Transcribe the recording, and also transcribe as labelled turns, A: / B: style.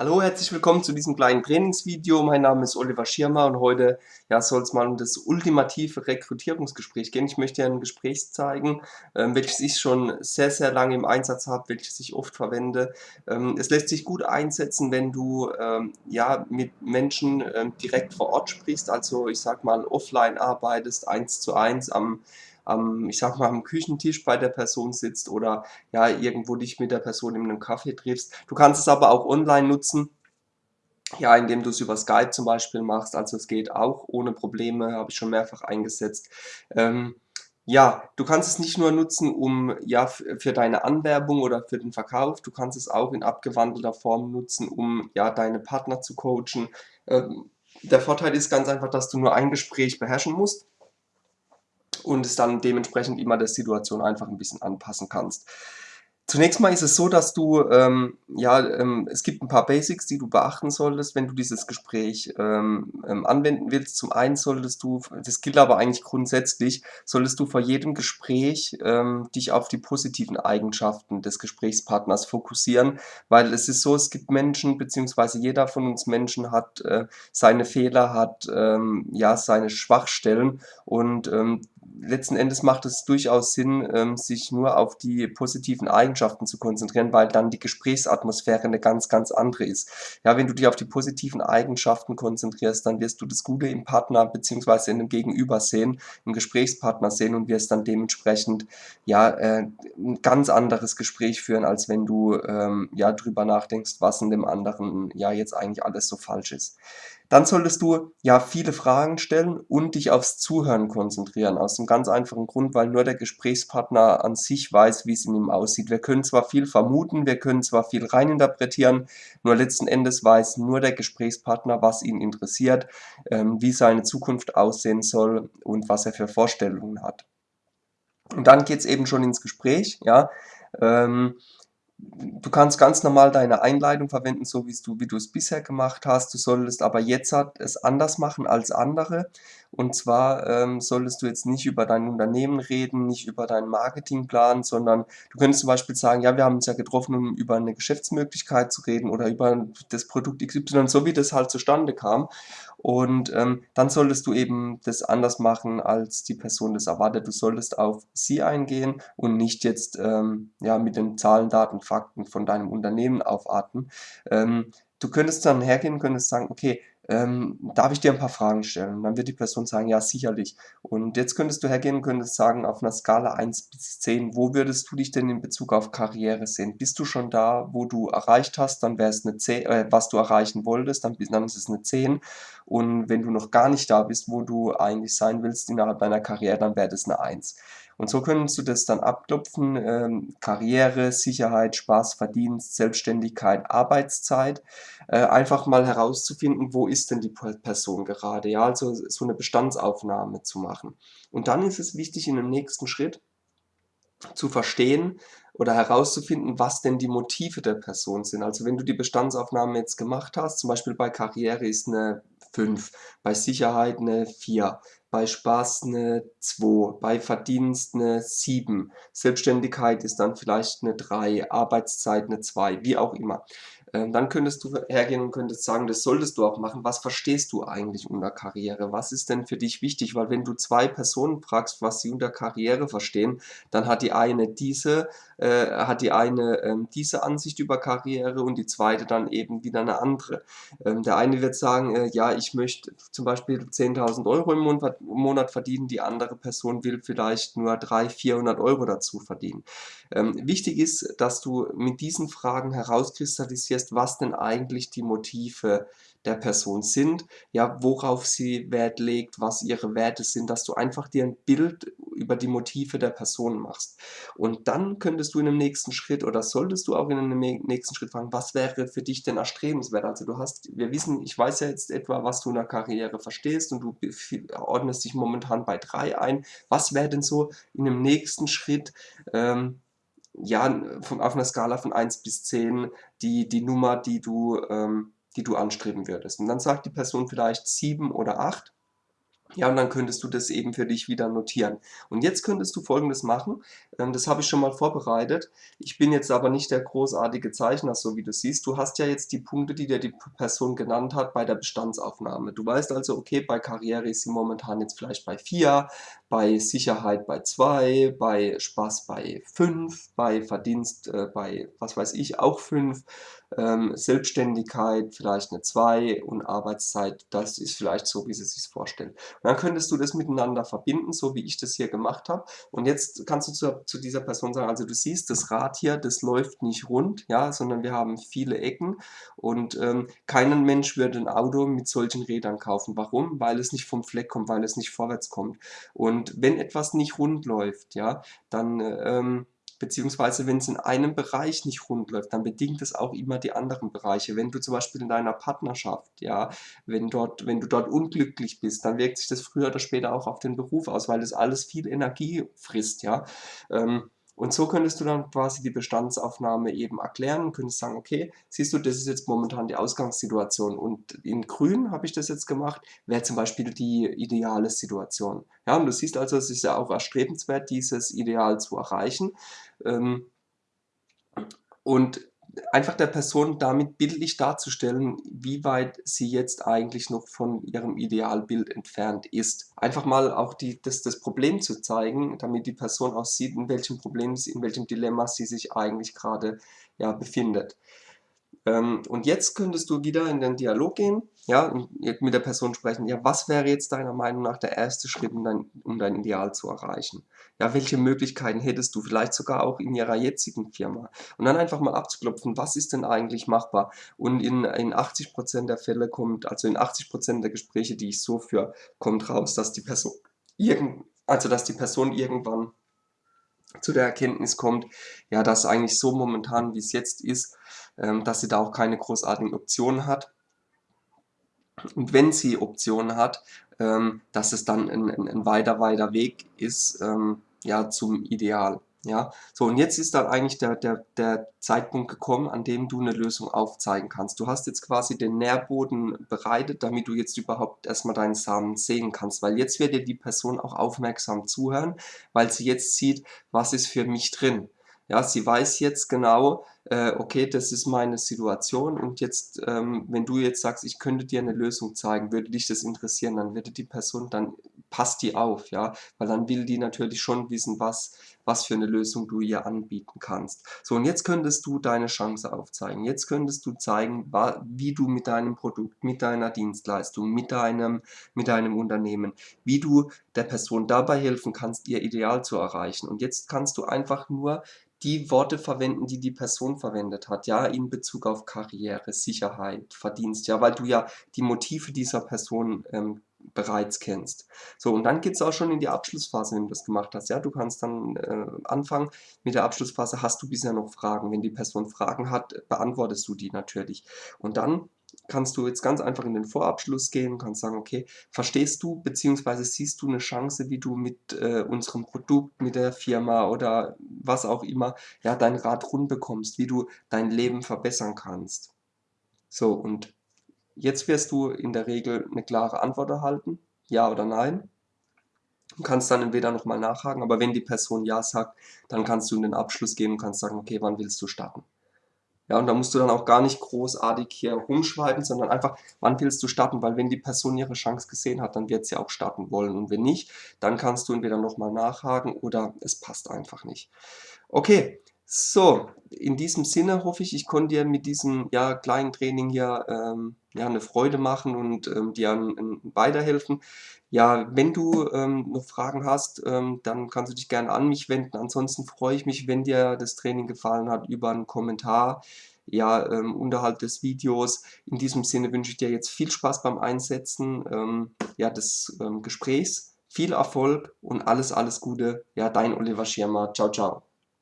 A: Hallo, herzlich willkommen zu diesem kleinen Trainingsvideo. Mein Name ist Oliver Schirmer und heute ja, soll es mal um das ultimative Rekrutierungsgespräch gehen. Ich möchte ein Gespräch zeigen, ähm, welches ich schon sehr, sehr lange im Einsatz habe, welches ich oft verwende. Ähm, es lässt sich gut einsetzen, wenn du ähm, ja, mit Menschen ähm, direkt vor Ort sprichst, also ich sag mal offline arbeitest, eins zu eins am am, ich sag mal, am Küchentisch bei der Person sitzt oder ja, irgendwo dich mit der Person in einem Kaffee triffst. Du kannst es aber auch online nutzen, ja, indem du es über Skype zum Beispiel machst, also es geht auch ohne Probleme, habe ich schon mehrfach eingesetzt. Ähm, ja, du kannst es nicht nur nutzen, um ja für deine Anwerbung oder für den Verkauf, du kannst es auch in abgewandelter Form nutzen, um ja deine Partner zu coachen. Ähm, der Vorteil ist ganz einfach, dass du nur ein Gespräch beherrschen musst und es dann dementsprechend immer der Situation einfach ein bisschen anpassen kannst. Zunächst mal ist es so, dass du, ähm, ja, ähm, es gibt ein paar Basics, die du beachten solltest, wenn du dieses Gespräch ähm, ähm, anwenden willst. Zum einen solltest du, das gilt aber eigentlich grundsätzlich, solltest du vor jedem Gespräch ähm, dich auf die positiven Eigenschaften des Gesprächspartners fokussieren, weil es ist so, es gibt Menschen, beziehungsweise jeder von uns Menschen hat äh, seine Fehler, hat ähm, ja seine Schwachstellen und letzten Endes macht es durchaus Sinn, ähm, sich nur auf die positiven Eigenschaften zu konzentrieren, weil dann die Gesprächsatmosphäre eine ganz, ganz andere ist. Ja, wenn du dich auf die positiven Eigenschaften konzentrierst, dann wirst du das Gute im Partner bzw. in dem Gegenüber sehen, im Gesprächspartner sehen und wirst dann dementsprechend ja äh, ein ganz anderes Gespräch führen, als wenn du ähm, ja drüber nachdenkst, was in dem anderen ja jetzt eigentlich alles so falsch ist. Dann solltest du ja viele Fragen stellen und dich aufs Zuhören konzentrieren. Aus dem ganz einfachen Grund, weil nur der Gesprächspartner an sich weiß, wie es in ihm aussieht. Wir können zwar viel vermuten, wir können zwar viel reininterpretieren, nur letzten Endes weiß nur der Gesprächspartner, was ihn interessiert, ähm, wie seine Zukunft aussehen soll und was er für Vorstellungen hat. Und dann geht es eben schon ins Gespräch, ja. Ähm, Du kannst ganz normal deine Einleitung verwenden, so wie du, wie du es bisher gemacht hast. Du solltest aber jetzt es anders machen als andere. Und zwar ähm, solltest du jetzt nicht über dein Unternehmen reden, nicht über deinen Marketingplan, sondern du könntest zum Beispiel sagen, ja, wir haben uns ja getroffen, um über eine Geschäftsmöglichkeit zu reden oder über das Produkt XY, so wie das halt zustande kam. Und ähm, dann solltest du eben das anders machen, als die Person das erwartet. Du solltest auf sie eingehen und nicht jetzt ähm, ja, mit den Zahlen, Daten, Fakten von deinem Unternehmen aufarten. Ähm, du könntest dann hergehen, könntest sagen, okay, ähm, darf ich dir ein paar Fragen stellen? Und dann wird die Person sagen, ja, sicherlich. Und jetzt könntest du hergehen und könntest sagen, auf einer Skala 1 bis 10, wo würdest du dich denn in Bezug auf Karriere sehen? Bist du schon da, wo du erreicht hast, dann wäre es eine 10, äh, was du erreichen wolltest, dann, dann ist es eine 10. Und wenn du noch gar nicht da bist, wo du eigentlich sein willst innerhalb deiner Karriere, dann wäre das eine 1. Und so könntest du das dann abklopfen, ähm, Karriere, Sicherheit, Spaß, Verdienst, Selbstständigkeit, Arbeitszeit, äh, einfach mal herauszufinden, wo ist denn die Person gerade, ja, also so eine Bestandsaufnahme zu machen. Und dann ist es wichtig in dem nächsten Schritt zu verstehen oder herauszufinden, was denn die Motive der Person sind. Also wenn du die Bestandsaufnahme jetzt gemacht hast, zum Beispiel bei Karriere ist eine 5, bei Sicherheit eine 4, bei Spaß eine 2, bei Verdienst eine 7, Selbstständigkeit ist dann vielleicht eine 3, Arbeitszeit eine 2, wie auch immer. Ähm, dann könntest du hergehen und könntest sagen, das solltest du auch machen. Was verstehst du eigentlich unter Karriere? Was ist denn für dich wichtig? Weil wenn du zwei Personen fragst, was sie unter Karriere verstehen, dann hat die eine diese, äh, hat die eine ähm, diese Ansicht über Karriere und die zweite dann eben wieder eine andere. Ähm, der eine wird sagen, äh, ja, ich möchte zum Beispiel 10.000 Euro im Monat, verdienen, die andere Person will vielleicht nur 300, 400 Euro dazu verdienen. Ähm, wichtig ist, dass du mit diesen Fragen herauskristallisierst, reflektierst, was denn eigentlich die Motive der Person sind, ja, worauf sie Wert legt, was ihre Werte sind, dass du einfach dir ein Bild über die Motive der Person machst. Und dann könntest du in einem nächsten Schritt oder solltest du auch in einem nächsten Schritt fragen, was wäre für dich denn erstrebenswert? Also du hast, wir wissen, ich weiß ja jetzt etwa, was du in der Karriere verstehst und du ordnest dich momentan bei drei ein. Was wäre denn so in einem nächsten Schritt ähm, ja, von, auf einer Skala von 1 bis 10 die, die Nummer, die du, ähm, die du anstreben würdest. Und dann sagt die Person vielleicht 7 oder 8. Ja, und dann könntest du das eben für dich wieder notieren. Und jetzt könntest du Folgendes machen, ähm, das habe ich schon mal vorbereitet. Ich bin jetzt aber nicht der großartige Zeichner, so wie du siehst. Du hast ja jetzt die Punkte, die dir die Person genannt hat, bei der Bestandsaufnahme. Du weißt also, okay, bei Karriere ist sie momentan jetzt vielleicht bei 4, bei Sicherheit bei 2, bei Spaß bei 5, bei Verdienst äh, bei, was weiß ich, auch 5, ähm, Selbstständigkeit vielleicht eine 2 und Arbeitszeit, das ist vielleicht so, wie sie sich vorstellen. Und dann könntest du das miteinander verbinden, so wie ich das hier gemacht habe. Und jetzt kannst du zu, zu dieser Person sagen, also du siehst, das Rad hier, das läuft nicht rund, ja, sondern wir haben viele Ecken und ähm, kein Mensch würde ein Auto mit solchen Rädern kaufen. Warum? Weil es nicht vom Fleck kommt, weil es nicht vorwärts kommt. Und wenn etwas nicht rund läuft, ja, dann ähm, beziehungsweise wenn es in einem Bereich nicht rund läuft, dann bedingt es auch immer die anderen Bereiche. Wenn du zum Beispiel in deiner Partnerschaft, ja, wenn, dort, wenn du dort unglücklich bist, dann wirkt sich das früher oder später auch auf den Beruf aus, weil das alles viel Energie frisst, ja. Ähm, und so könntest du dann quasi die Bestandsaufnahme eben erklären, könntest sagen, okay, siehst du, das ist jetzt momentan die Ausgangssituation und in grün habe ich das jetzt gemacht, wäre zum Beispiel die ideale Situation. Ja, und du siehst also, es ist ja auch erstrebenswert, dieses Ideal zu erreichen. Ähm, und einfach der Person damit bildlich darzustellen, wie weit sie jetzt eigentlich noch von ihrem Idealbild entfernt ist. Einfach mal auch die, das, das Problem zu zeigen, damit die Person auch sieht, in welchem Problem, in welchem Dilemma sie sich eigentlich gerade ja, befindet. Ähm, und jetzt könntest du wieder in den Dialog gehen, ja, und mit der Person sprechen, ja, was wäre jetzt deiner Meinung nach der erste Schritt, um dein, um dein Ideal zu erreichen? Ja, welche Möglichkeiten hättest du, vielleicht sogar auch in ihrer jetzigen Firma? Und dann einfach mal abzuklopfen, was ist denn eigentlich machbar? Und in, in 80% der Fälle kommt, also in 80% der Gespräche, die ich so führe, kommt raus, dass die Person irgend, also dass die Person irgendwann zu der Erkenntnis kommt, ja, dass eigentlich so momentan, wie es jetzt ist, dass sie da auch keine großartigen Optionen hat. Und wenn sie Optionen hat, ähm, dass es dann ein, ein, ein weiter, weiter Weg ist ähm, ja, zum Ideal. Ja, so und jetzt ist dann eigentlich der, der, der Zeitpunkt gekommen, an dem du eine Lösung aufzeigen kannst. Du hast jetzt quasi den Nährboden bereitet, damit du jetzt überhaupt erstmal deinen Samen sehen kannst, weil jetzt wird dir die Person auch aufmerksam zuhören, weil sie jetzt sieht, was ist für mich drin. Ja, sie weiß jetzt genau, äh, okay, das ist meine Situation und jetzt, ähm, wenn du jetzt sagst, ich könnte dir eine Lösung zeigen, würde dich das interessieren, dann würde die Person, dann passt die auf, ja, weil dann will die natürlich schon wissen, was, was für eine Lösung du ihr anbieten kannst. So, und jetzt könntest du deine Chance aufzeigen. Jetzt könntest du zeigen, wie du mit deinem Produkt, mit deiner Dienstleistung, mit deinem, mit deinem Unternehmen, wie du der Person dabei helfen kannst, ihr Ideal zu erreichen. Und jetzt kannst du einfach nur die Worte verwenden, die die Person verwendet hat, ja, in Bezug auf Karriere, Sicherheit, Verdienst, ja, weil du ja die Motive dieser Person ähm, bereits kennst. So, und dann geht es auch schon in die Abschlussphase, wenn du das gemacht hast. Ja, du kannst dann äh, anfangen mit der Abschlussphase, hast du bisher noch Fragen? Wenn die Person Fragen hat, beantwortest du die natürlich. Und dann kannst du jetzt ganz einfach in den Vorabschluss gehen und kannst sagen, okay, verstehst du bzw. siehst du eine Chance, wie du mit äh, unserem Produkt, mit der Firma oder was auch immer, ja, dein Rad rund bekommst, wie du dein Leben verbessern kannst. So, und jetzt wirst du in der Regel eine klare Antwort erhalten, ja oder nein. Du kannst dann entweder nochmal nachhaken, aber wenn die Person Ja sagt, dann kannst du in den Abschluss gehen und kannst sagen, okay, wann willst du starten? Ja, und da musst du dann auch gar nicht großartig hier rumschreiben, sondern einfach, wann willst du starten? Weil wenn die Person ihre Chance gesehen hat, dann wird sie auch starten wollen. Und wenn nicht, dann kannst du entweder nochmal nachhaken oder es passt einfach nicht. Okay, so, in diesem Sinne hoffe ich, ich konnte dir mit diesem ja, kleinen Training hier ähm, ja, eine Freude machen und ähm, dir an, an weiterhelfen. Ja, wenn du ähm, noch Fragen hast, ähm, dann kannst du dich gerne an mich wenden. Ansonsten freue ich mich, wenn dir das Training gefallen hat, über einen Kommentar ja, ähm, unterhalb des Videos. In diesem Sinne wünsche ich dir jetzt viel Spaß beim Einsetzen ähm, ja, des Gesprächs, viel Erfolg und alles, alles Gute. Ja, dein Oliver Schirmer. Ciao, ciao.